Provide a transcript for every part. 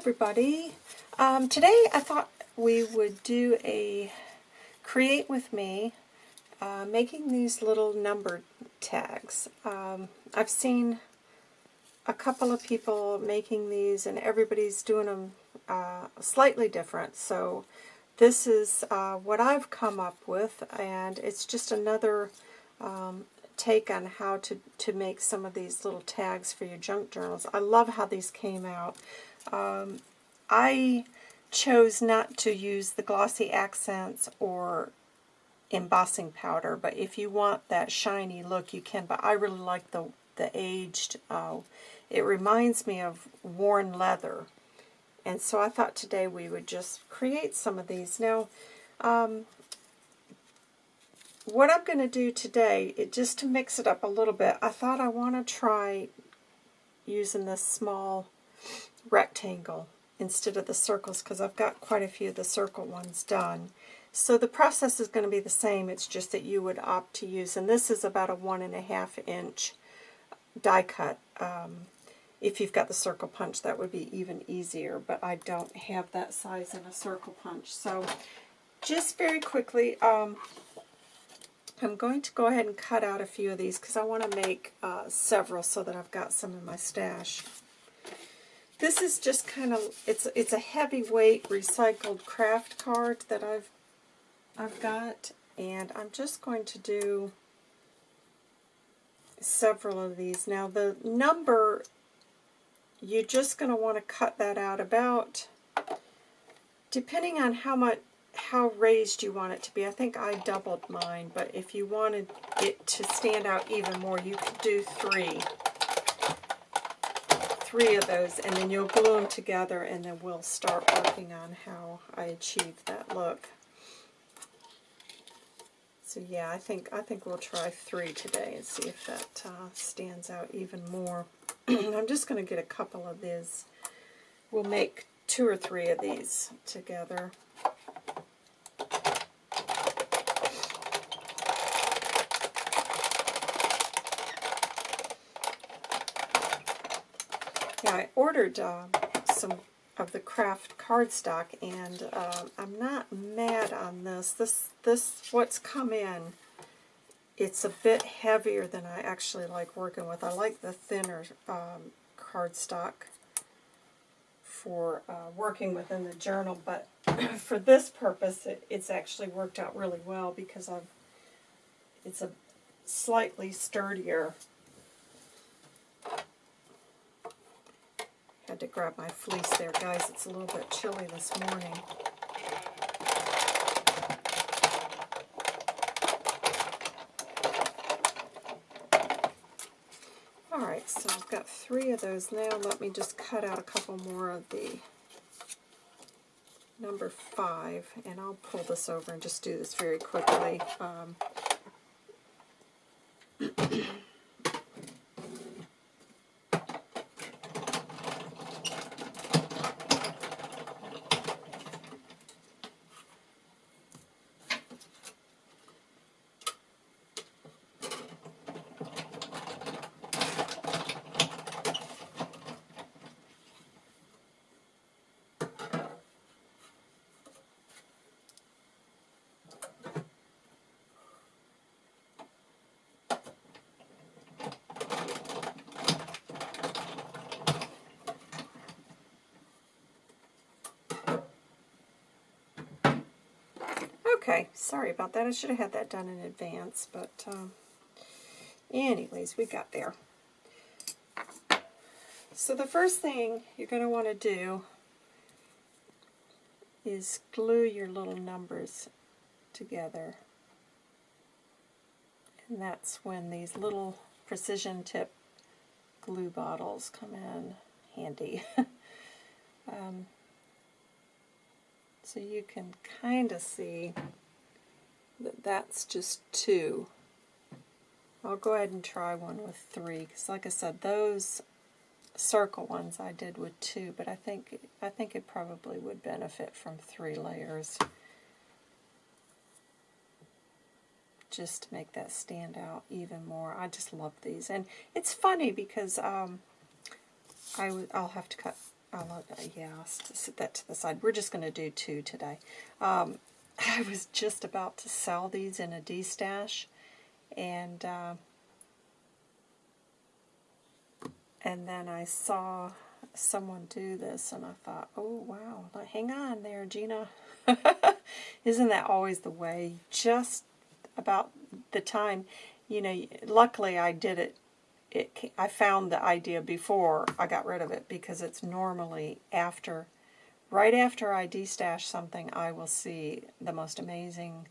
everybody. Um, today I thought we would do a create with me uh, making these little number tags. Um, I've seen a couple of people making these and everybody's doing them uh, slightly different. So this is uh, what I've come up with and it's just another um, take on how to, to make some of these little tags for your junk journals. I love how these came out. Um, I chose not to use the glossy accents or embossing powder, but if you want that shiny look, you can. But I really like the, the aged, uh, it reminds me of worn leather. And so I thought today we would just create some of these. Now, um, what I'm going to do today, it, just to mix it up a little bit, I thought I want to try using this small rectangle instead of the circles because I've got quite a few of the circle ones done. So the process is going to be the same, it's just that you would opt to use, and this is about a one and a half inch die cut. Um, if you've got the circle punch, that would be even easier, but I don't have that size in a circle punch. So just very quickly, um, I'm going to go ahead and cut out a few of these because I want to make uh, several so that I've got some in my stash. This is just kind of, it's it's a heavyweight recycled craft card that I've I've got, and I'm just going to do several of these. Now the number, you're just going to want to cut that out about, depending on how much, how raised you want it to be. I think I doubled mine, but if you wanted it to stand out even more, you could do three three of those, and then you'll glue them together, and then we'll start working on how I achieve that look. So yeah, I think I think we'll try three today and see if that uh, stands out even more. I'm just going to get a couple of these. We'll make two or three of these together. I ordered uh, some of the craft cardstock, and uh, I'm not mad on this. This, this, what's come in, it's a bit heavier than I actually like working with. I like the thinner um, cardstock for uh, working within the journal, but for this purpose, it, it's actually worked out really well because I've, it's a slightly sturdier Had to grab my fleece there, guys. It's a little bit chilly this morning. Alright, so I've got three of those now. Let me just cut out a couple more of the number five, and I'll pull this over and just do this very quickly. Um, Okay, sorry about that. I should have had that done in advance, but um, anyways, we got there. So the first thing you're going to want to do is glue your little numbers together. And that's when these little precision tip glue bottles come in handy. um, so you can kind of see that that's just two. I'll go ahead and try one with three, because like I said, those circle ones I did with two, but I think I think it probably would benefit from three layers. Just to make that stand out even more. I just love these. And it's funny because um, I'll have to cut I'll, uh, yeah, I'll set that to the side. We're just going to do two today. Um, I was just about to sell these in a D-stash, and uh, and then I saw someone do this, and I thought, oh, wow, hang on there, Gina. Isn't that always the way? Just about the time, you know, luckily I did it, it I found the idea before I got rid of it because it's normally after, right after I destash something, I will see the most amazing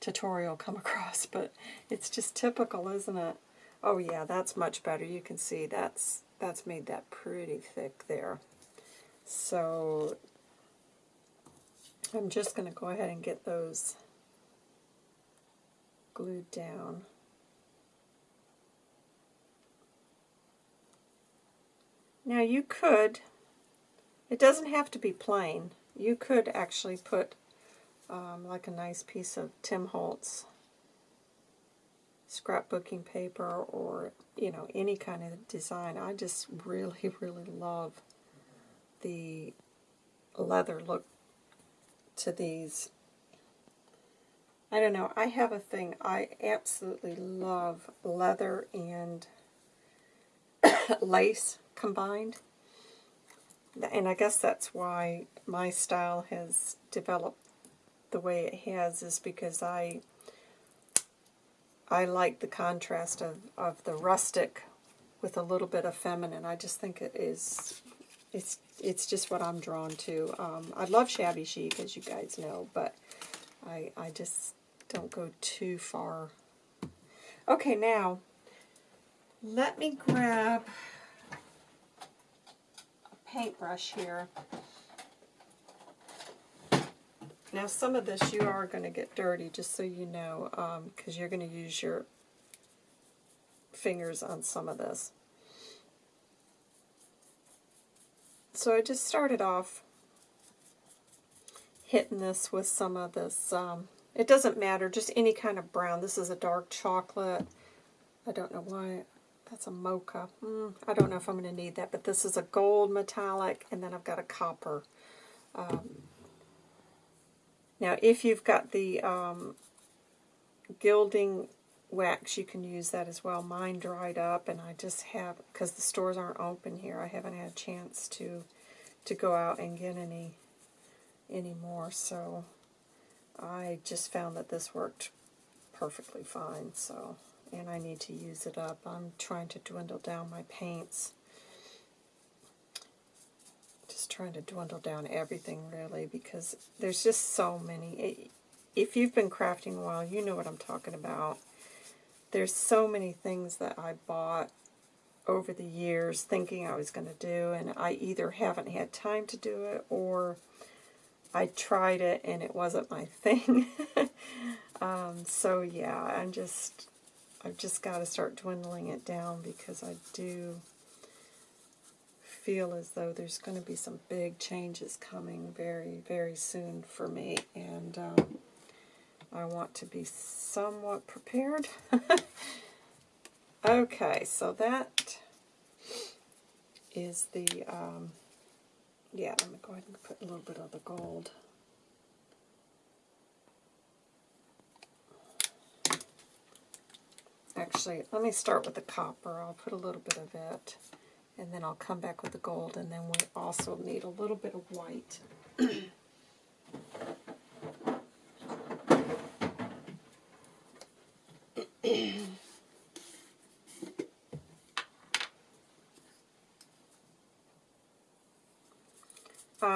tutorial come across, but it's just typical, isn't it? Oh yeah, that's much better. You can see that's that's made that pretty thick there. So I'm just going to go ahead and get those glued down. Now you could, it doesn't have to be plain, you could actually put um, like a nice piece of Tim Holtz scrapbooking paper or, you know, any kind of design. I just really, really love the leather look to these. I don't know, I have a thing, I absolutely love leather and lace combined. And I guess that's why my style has developed the way it has is because I I like the contrast of, of the rustic with a little bit of feminine. I just think it is, it's it's just what I'm drawn to. Um, I love shabby chic, as you guys know, but I, I just don't go too far. Okay, now, let me grab paintbrush here. Now some of this you are going to get dirty, just so you know, because um, you're going to use your fingers on some of this. So I just started off hitting this with some of this, um, it doesn't matter, just any kind of brown. This is a dark chocolate. I don't know why, that's a mocha. Mm, I don't know if I'm going to need that, but this is a gold metallic, and then I've got a copper. Um, now, if you've got the um, gilding wax, you can use that as well. Mine dried up, and I just have, because the stores aren't open here, I haven't had a chance to to go out and get any anymore. So I just found that this worked perfectly fine. So, and I need to use it up. I'm trying to dwindle down my paints just trying to dwindle down everything really because there's just so many. If you've been crafting a while, you know what I'm talking about. There's so many things that I bought over the years thinking I was going to do and I either haven't had time to do it or I tried it and it wasn't my thing. um, so yeah, I'm just, I've just got to start dwindling it down because I do feel as though there's going to be some big changes coming very, very soon for me, and um, I want to be somewhat prepared. okay, so that is the, um, yeah, let me go ahead and put a little bit of the gold. Actually, let me start with the copper. I'll put a little bit of it and then I'll come back with the gold, and then we also need a little bit of white.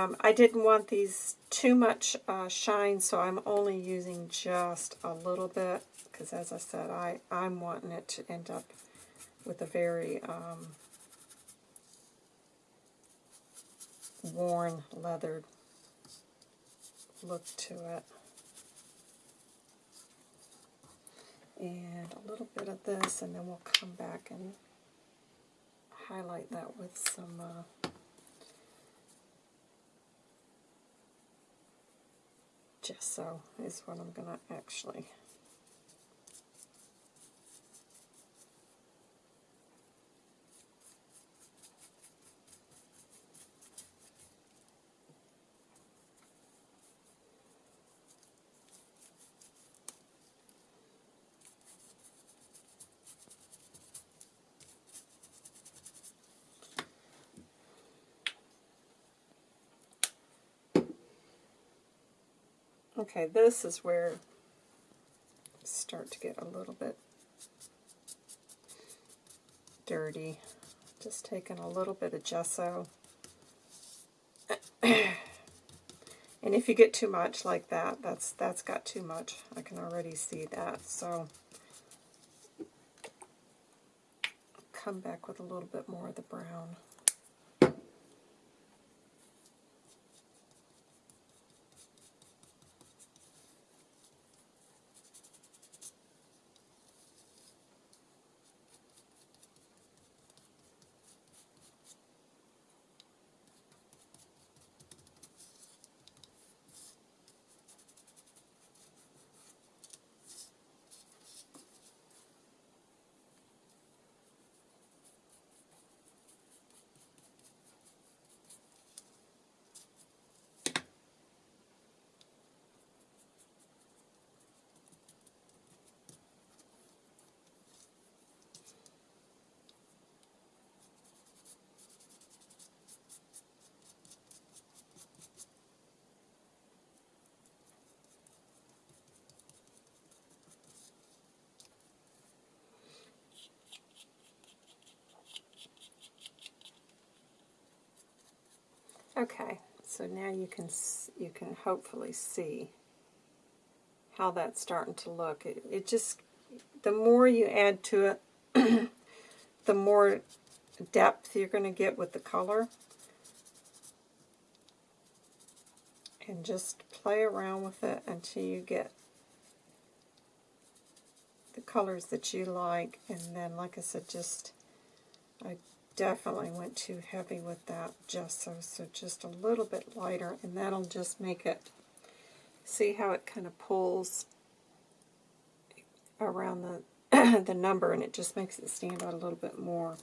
um, I didn't want these too much uh, shine, so I'm only using just a little bit, because as I said, I, I'm wanting it to end up with a very um, worn, leathered look to it. And a little bit of this, and then we'll come back and highlight that with some uh, gesso is what I'm going to actually Okay, this is where start to get a little bit dirty. Just taking a little bit of gesso. and if you get too much like that, that's that's got too much. I can already see that. So come back with a little bit more of the brown. Okay, so now you can you can hopefully see how that's starting to look. It, it just, the more you add to it, the more depth you're going to get with the color. And just play around with it until you get the colors that you like. And then, like I said, just, I definitely went too heavy with that gesso, so just a little bit lighter, and that'll just make it, see how it kind of pulls around the, the number, and it just makes it stand out a little bit more.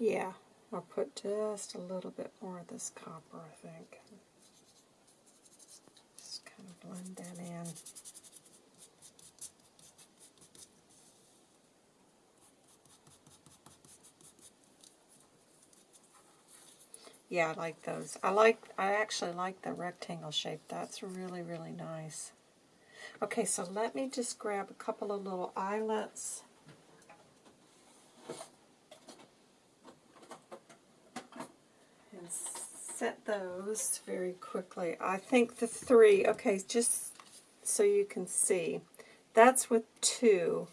Yeah, I'll put just a little bit more of this copper, I think. Just kind of blend that in. Yeah, I like those. I like. I actually like the rectangle shape. That's really, really nice. Okay, so let me just grab a couple of little eyelets. Set those very quickly. I think the three, okay, just so you can see, that's with two,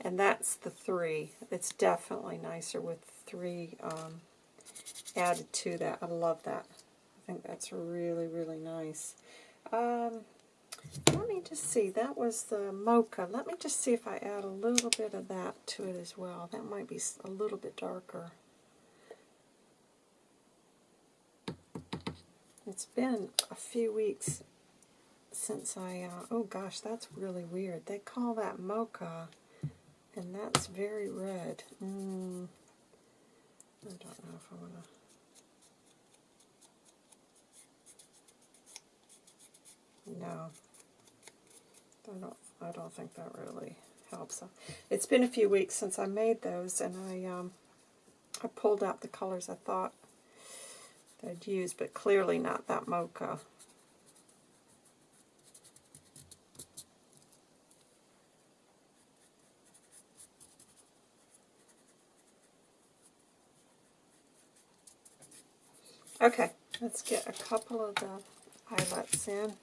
and that's the three. It's definitely nicer with three um, added to that. I love that. I think that's really, really nice. Um, let me just see. That was the mocha. Let me just see if I add a little bit of that to it as well. That might be a little bit darker. It's been a few weeks since I, uh, oh gosh, that's really weird. They call that mocha, and that's very red. Mm, I don't know if I want to, no, I don't, I don't think that really helps. It's been a few weeks since I made those, and I, um, I pulled out the colors I thought I'd use, but clearly not that mocha. Okay, let's get a couple of the eyelets in.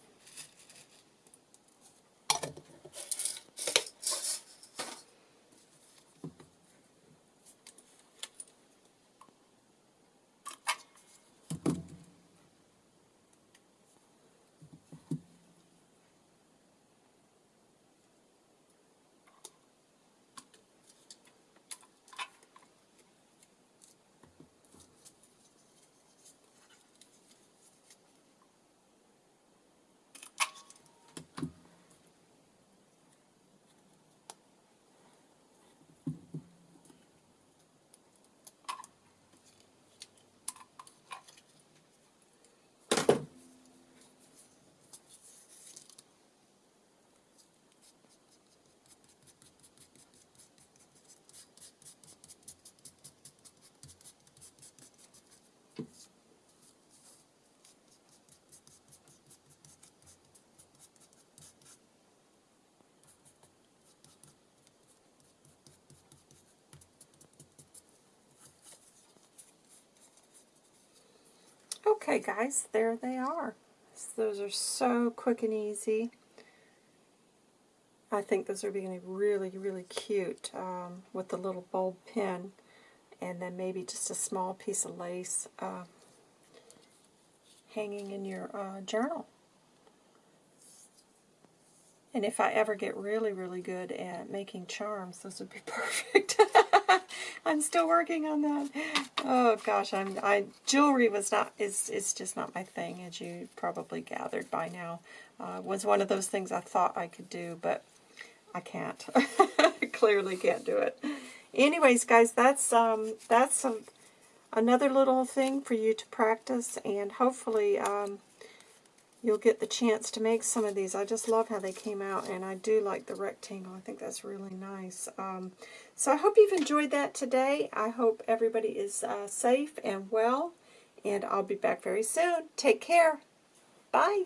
Okay guys, there they are. Those are so quick and easy. I think those are being really, really cute um, with the little bulb pin and then maybe just a small piece of lace uh, hanging in your uh, journal. And if I ever get really, really good at making charms, those would be perfect. I'm still working on that. Oh gosh, I'm I jewelry was not is is just not my thing, as you probably gathered by now. Uh, was one of those things I thought I could do, but I can't. Clearly can't do it. Anyways, guys, that's um that's some another little thing for you to practice, and hopefully um, you'll get the chance to make some of these. I just love how they came out, and I do like the rectangle. I think that's really nice. Um, so I hope you've enjoyed that today. I hope everybody is uh, safe and well, and I'll be back very soon. Take care. Bye.